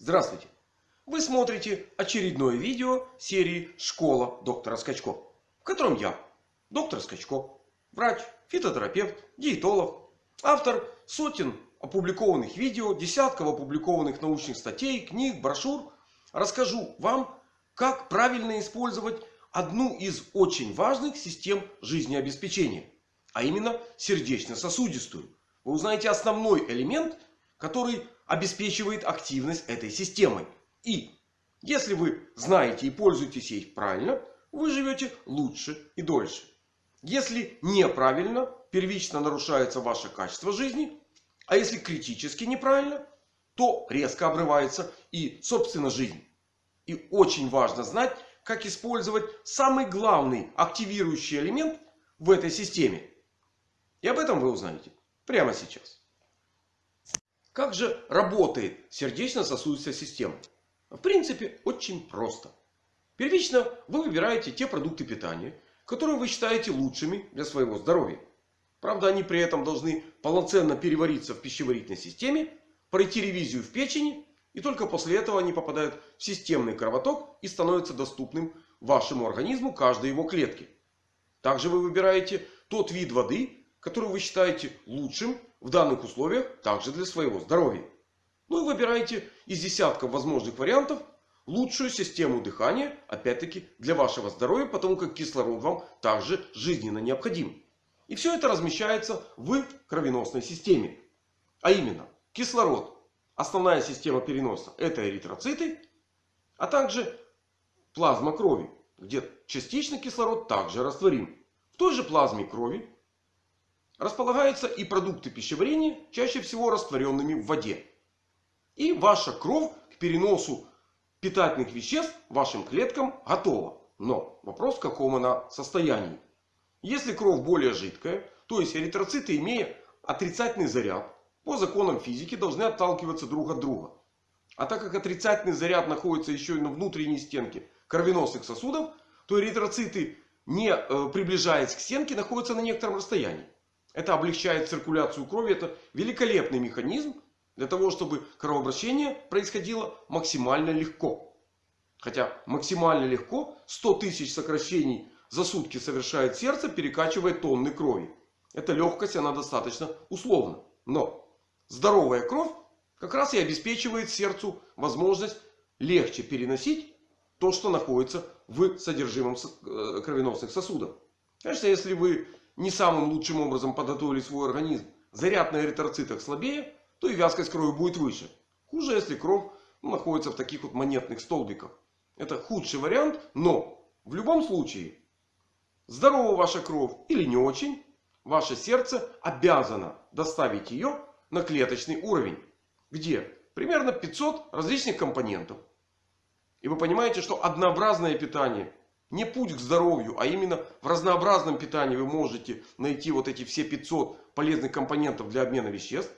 Здравствуйте! Вы смотрите очередное видео серии «Школа доктора Скачко», в котором я, доктор Скачко, врач, фитотерапевт, диетолог, автор сотен опубликованных видео, десятков опубликованных научных статей, книг, брошюр, расскажу вам, как правильно использовать одну из очень важных систем жизнеобеспечения, а именно сердечно-сосудистую. Вы узнаете основной элемент, который обеспечивает активность этой системы. И если вы знаете и пользуетесь ей правильно, вы живете лучше и дольше. Если неправильно, первично нарушается ваше качество жизни. А если критически неправильно, то резко обрывается и собственно жизнь. И очень важно знать, как использовать самый главный активирующий элемент в этой системе. И об этом вы узнаете прямо сейчас. Как же работает сердечно-сосудистая система? В принципе, очень просто. Первично вы выбираете те продукты питания, которые вы считаете лучшими для своего здоровья. Правда, они при этом должны полноценно перевариться в пищеварительной системе, пройти ревизию в печени. И только после этого они попадают в системный кровоток и становятся доступным вашему организму каждой его клетки. Также вы выбираете тот вид воды, который вы считаете лучшим в данных условиях также для своего здоровья. Ну и выбираете из десятков возможных вариантов лучшую систему дыхания. Опять-таки для вашего здоровья. Потому как кислород вам также жизненно необходим. И все это размещается в кровеносной системе. А именно кислород. Основная система переноса это эритроциты. А также плазма крови. Где частично кислород также растворим. В той же плазме крови располагаются и продукты пищеварения, чаще всего растворенными в воде. И ваша кровь к переносу питательных веществ вашим клеткам готова. Но вопрос в каком она состоянии. Если кровь более жидкая, то есть эритроциты, имея отрицательный заряд, по законам физики должны отталкиваться друг от друга. А так как отрицательный заряд находится еще и на внутренней стенке кровеносных сосудов, то эритроциты, не э, приближаясь к стенке, находятся на некотором расстоянии. Это облегчает циркуляцию крови. Это великолепный механизм для того, чтобы кровообращение происходило максимально легко. Хотя максимально легко 100 тысяч сокращений за сутки совершает сердце, перекачивая тонны крови. Эта легкость, она достаточно условна. Но здоровая кровь как раз и обеспечивает сердцу возможность легче переносить то, что находится в содержимом э, кровеносных сосудов. Конечно, если вы не самым лучшим образом подготовили свой организм, заряд на эритроцитах слабее, то и вязкость крови будет выше. Хуже, если кровь находится в таких вот монетных столбиках. Это худший вариант, но в любом случае, здорова ваша кровь или не очень, ваше сердце обязано доставить ее на клеточный уровень. Где примерно 500 различных компонентов. И вы понимаете, что однообразное питание не путь к здоровью, а именно в разнообразном питании вы можете найти вот эти все 500 полезных компонентов для обмена веществ.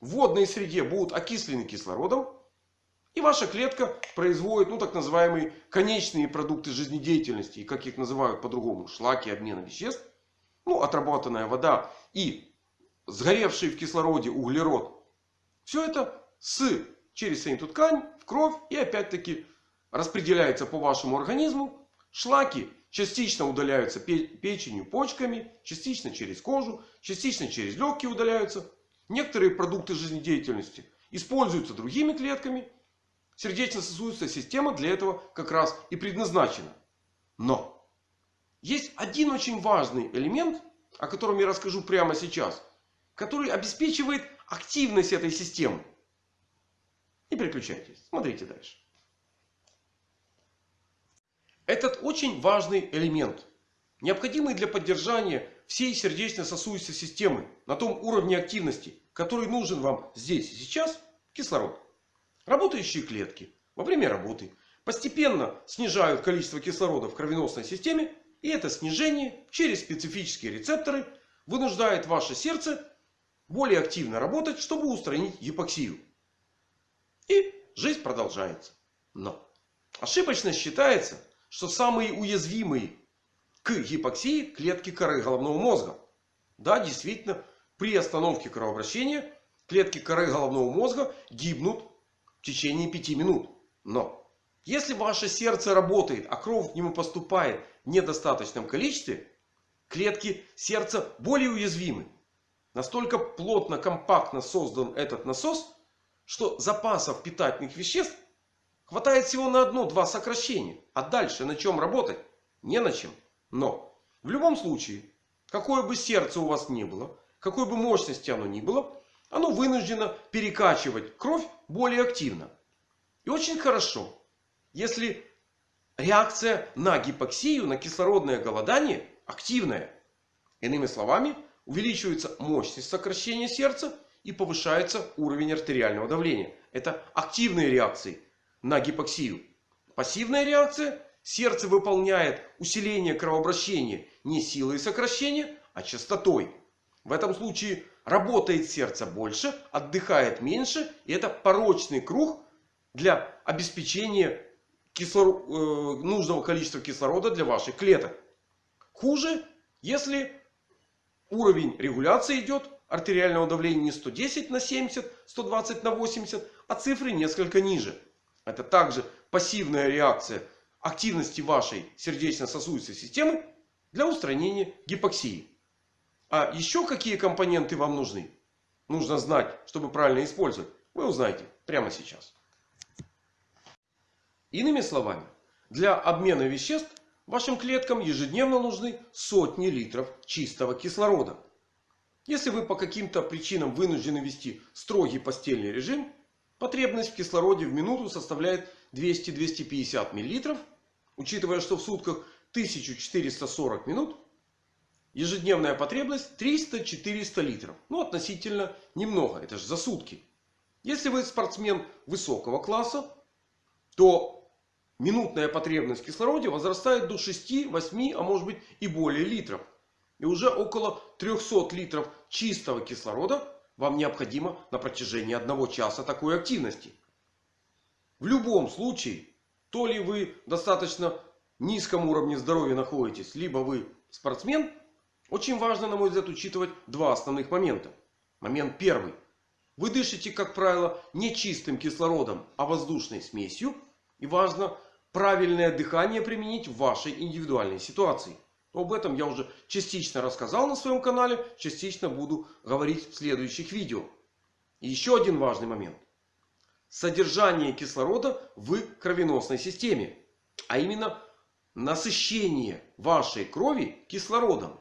В водной среде будут окислены кислородом. И ваша клетка производит ну, так называемые конечные продукты жизнедеятельности. И как их называют по-другому? Шлаки обмена веществ. Ну, отработанная вода и сгоревший в кислороде углерод. Все это с, через эту ткань в кровь. И опять-таки распределяется по вашему организму Шлаки частично удаляются печенью, почками, частично через кожу, частично через легкие удаляются. Некоторые продукты жизнедеятельности используются другими клетками. Сердечно-сосудистая система для этого как раз и предназначена. Но есть один очень важный элемент, о котором я расскажу прямо сейчас, который обеспечивает активность этой системы. Не переключайтесь, смотрите дальше. Этот очень важный элемент. Необходимый для поддержания всей сердечно-сосудистой системы на том уровне активности, который нужен вам здесь и сейчас, кислород. Работающие клетки во время работы постепенно снижают количество кислорода в кровеносной системе. И это снижение через специфические рецепторы вынуждает ваше сердце более активно работать, чтобы устранить гипоксию. И жизнь продолжается. Но ошибочно считается, что самые уязвимые к гипоксии клетки коры головного мозга. Да, действительно, при остановке кровообращения клетки коры головного мозга гибнут в течение 5 минут. Но если ваше сердце работает, а кровь к нему поступает в недостаточном количестве, клетки сердца более уязвимы. Настолько плотно, компактно создан этот насос, что запасов питательных веществ хватает всего на одно-два сокращения. А дальше на чем работать? Не на чем. Но в любом случае, какое бы сердце у вас ни было, какой бы мощности оно ни было, оно вынуждено перекачивать кровь более активно. И очень хорошо, если реакция на гипоксию, на кислородное голодание активная. Иными словами, увеличивается мощность сокращения сердца и повышается уровень артериального давления. Это активные реакции на гипоксию. Пассивная реакция. Сердце выполняет усиление кровообращения не силой сокращения, а частотой. В этом случае работает сердце больше, отдыхает меньше. И это порочный круг для обеспечения кислор... э, нужного количества кислорода для ваших клеток. Хуже, если уровень регуляции идет артериального давления не 110 на 70, 120 на 80, а цифры несколько ниже. Это также пассивная реакция активности вашей сердечно-сосудистой системы для устранения гипоксии. А еще какие компоненты вам нужны? Нужно знать, чтобы правильно использовать. Вы узнаете прямо сейчас. Иными словами, для обмена веществ вашим клеткам ежедневно нужны сотни литров чистого кислорода. Если вы по каким-то причинам вынуждены вести строгий постельный режим, потребность в кислороде в минуту составляет 200-250 мл. Учитывая, что в сутках 1440 минут, ежедневная потребность 300-400 литров. Ну, относительно немного. Это же за сутки. Если вы спортсмен высокого класса, то минутная потребность в кислороде возрастает до 6, 8, а может быть и более литров. И уже около 300 литров чистого кислорода вам необходимо на протяжении одного часа такой активности. В любом случае, то ли вы достаточно низком уровне здоровья находитесь, либо вы спортсмен, очень важно, на мой взгляд, учитывать два основных момента. Момент первый. Вы дышите, как правило, не чистым кислородом, а воздушной смесью. И важно правильное дыхание применить в вашей индивидуальной ситуации. Об этом я уже частично рассказал на своем канале. Частично буду говорить в следующих видео. И еще один важный момент. Содержание кислорода в кровеносной системе. А именно насыщение вашей крови кислородом.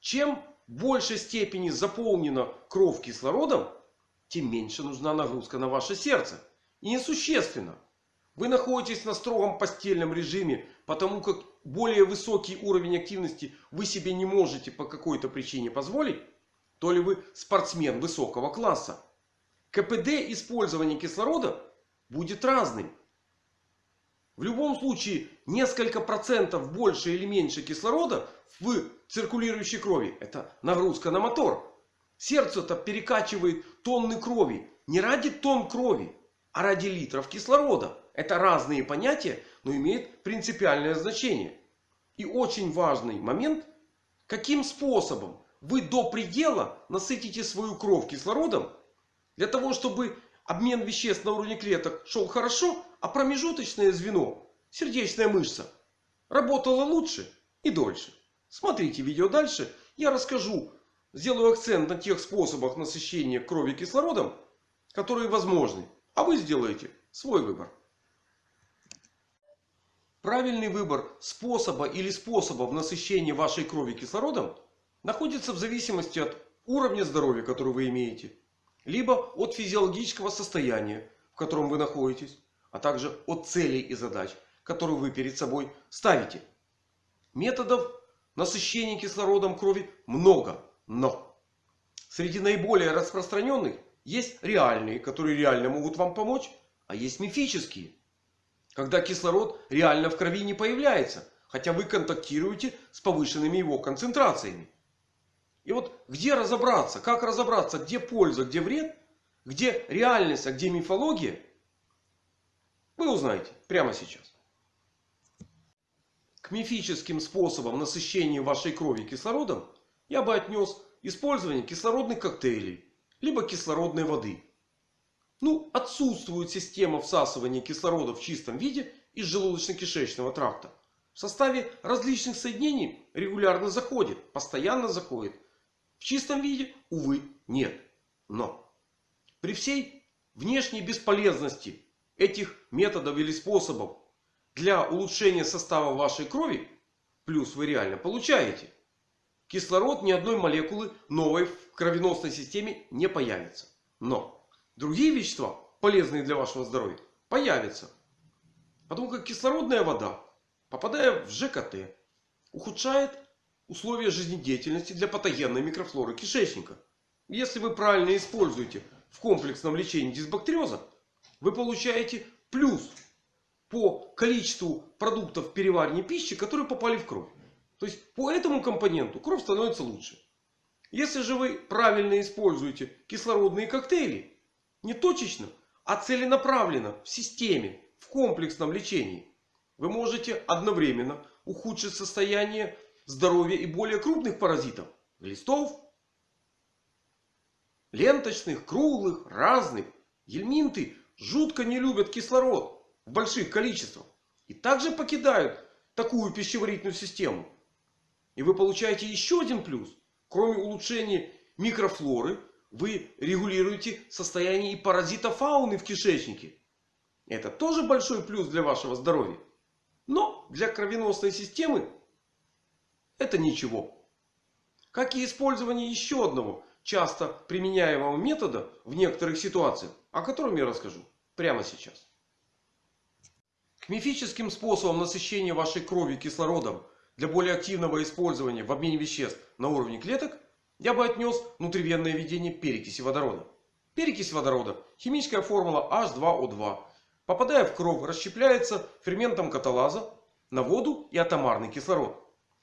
Чем в большей степени заполнена кровь кислородом, тем меньше нужна нагрузка на ваше сердце. И несущественно. Вы находитесь на строгом постельном режиме, потому как более высокий уровень активности вы себе не можете по какой-то причине позволить, то ли вы спортсмен высокого класса. КПД использования кислорода будет разным. В любом случае несколько процентов больше или меньше кислорода в циркулирующей крови. Это нагрузка на мотор. Сердце-то перекачивает тонны крови. Не ради тонн крови, а ради литров кислорода. Это разные понятия, но имеют принципиальное значение. И очень важный момент. Каким способом вы до предела насытите свою кровь кислородом. Для того, чтобы обмен веществ на уровне клеток шел хорошо. А промежуточное звено, сердечная мышца, работала лучше и дольше. Смотрите видео дальше. Я расскажу, сделаю акцент на тех способах насыщения крови кислородом, которые возможны. А вы сделаете свой выбор. Правильный выбор способа или способов насыщения вашей крови кислородом находится в зависимости от уровня здоровья, который вы имеете. Либо от физиологического состояния, в котором вы находитесь. А также от целей и задач, которые вы перед собой ставите. Методов насыщения кислородом крови много. Но среди наиболее распространенных есть реальные, которые реально могут вам помочь. А есть мифические. Когда кислород реально в крови не появляется. Хотя вы контактируете с повышенными его концентрациями. И вот где разобраться? Как разобраться? Где польза, где вред? Где реальность, а где мифология? Вы узнаете прямо сейчас. К мифическим способам насыщения вашей крови кислородом я бы отнес использование кислородных коктейлей. Либо кислородной воды. Ну, отсутствует система всасывания кислорода в чистом виде из желудочно-кишечного тракта. В составе различных соединений регулярно заходит, постоянно заходит. В чистом виде, увы, нет. Но при всей внешней бесполезности этих методов или способов для улучшения состава вашей крови, плюс вы реально получаете, кислород ни одной молекулы новой в кровеносной системе не появится. Но другие вещества, полезные для вашего здоровья, появятся. Потому как кислородная вода, попадая в ЖКТ, ухудшает условия жизнедеятельности для патогенной микрофлоры кишечника. Если вы правильно используете в комплексном лечении дисбактериоза, вы получаете плюс по количеству продуктов переваривания пищи, которые попали в кровь. То есть по этому компоненту кровь становится лучше. Если же вы правильно используете кислородные коктейли, не точечно, а целенаправленно в системе, в комплексном лечении, вы можете одновременно ухудшить состояние здоровья и более крупных паразитов. Глистов, ленточных, круглых, разных. Гельминты жутко не любят кислород в больших количествах. И также покидают такую пищеварительную систему. И вы получаете еще один плюс. Кроме улучшения микрофлоры, вы регулируете состояние и паразитофауны в кишечнике. Это тоже большой плюс для вашего здоровья. Но для кровеносной системы это ничего. Как и использование еще одного часто применяемого метода в некоторых ситуациях, о котором я расскажу прямо сейчас. К мифическим способам насыщения вашей крови кислородом для более активного использования в обмене веществ на уровне клеток я бы отнес внутривенное введение перекиси водорода. Перекись водорода, химическая формула H2O2, попадая в кровь, расщепляется ферментом каталаза на воду и атомарный кислород.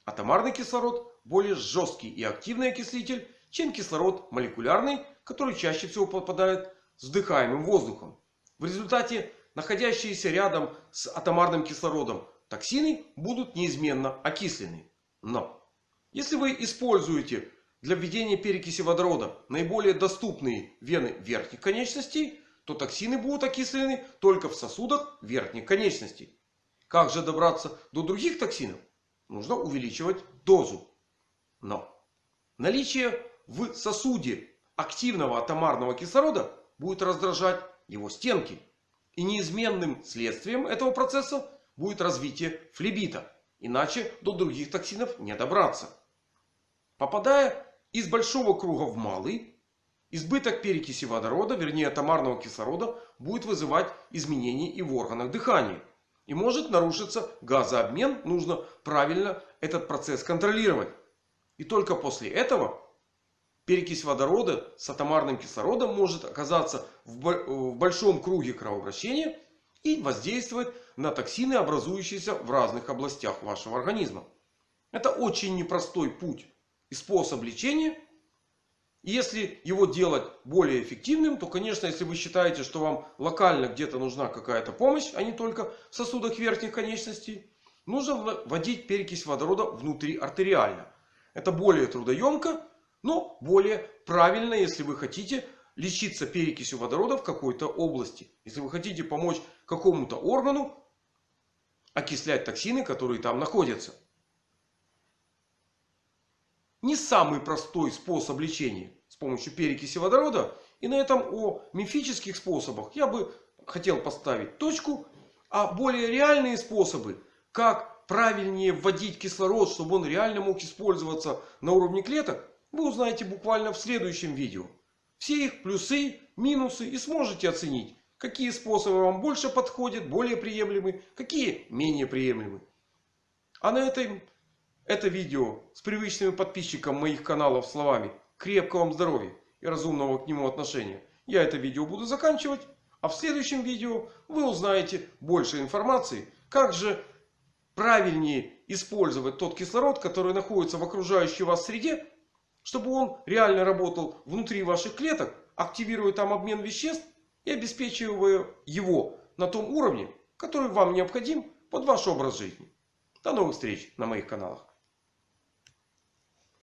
Атомарный кислород более жесткий и активный окислитель, чем кислород молекулярный, который чаще всего попадает с вдыхаемым воздухом. В результате находящиеся рядом с атомарным кислородом токсины будут неизменно окислены. Но если вы используете для введения перекиси водорода наиболее доступные вены верхних конечностей, то токсины будут окислены только в сосудах верхних конечностей. Как же добраться до других токсинов? Нужно увеличивать дозу. Но наличие в сосуде активного атомарного кислорода будет раздражать его стенки. И неизменным следствием этого процесса будет развитие флебита. Иначе до других токсинов не добраться. Попадая из большого круга в малый, избыток перекиси водорода, вернее атомарного кислорода, будет вызывать изменения и в органах дыхания. И может нарушиться газообмен. Нужно правильно этот процесс контролировать. И только после этого перекись водорода с атомарным кислородом может оказаться в большом круге кровообращения и воздействовать на токсины, образующиеся в разных областях вашего организма. Это очень непростой путь и способ лечения. И если его делать более эффективным, то, конечно, если вы считаете, что вам локально где-то нужна какая-то помощь, а не только в сосудах верхних конечностей, нужно вводить перекись водорода внутри артериально. Это более трудоемко но более правильно, если вы хотите лечиться перекисью водорода в какой-то области. Если вы хотите помочь какому-то органу окислять токсины, которые там находятся. Не самый простой способ лечения с помощью перекиси водорода. И на этом о мифических способах я бы хотел поставить точку. А более реальные способы, как правильнее вводить кислород, чтобы он реально мог использоваться на уровне клеток, вы узнаете буквально в следующем видео. Все их плюсы, минусы и сможете оценить, какие способы вам больше подходят, более приемлемы, какие менее приемлемы. А на этом это видео с привычными подписчикам моих каналов словами крепкого вам здоровья и разумного к нему отношения. Я это видео буду заканчивать. А в следующем видео вы узнаете больше информации, как же правильнее использовать тот кислород, который находится в окружающей вас среде чтобы он реально работал внутри ваших клеток, активируя там обмен веществ и обеспечивая его на том уровне, который вам необходим под ваш образ жизни. До новых встреч на моих каналах.